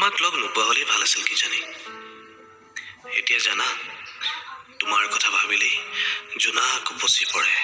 তোমাক লগ নোপোৱা হ'লেই ভাল আছিল কিজানি। এতিয়া জানা তোমাৰ কথা ভাবিলেই জোনাক উপচি পৰে।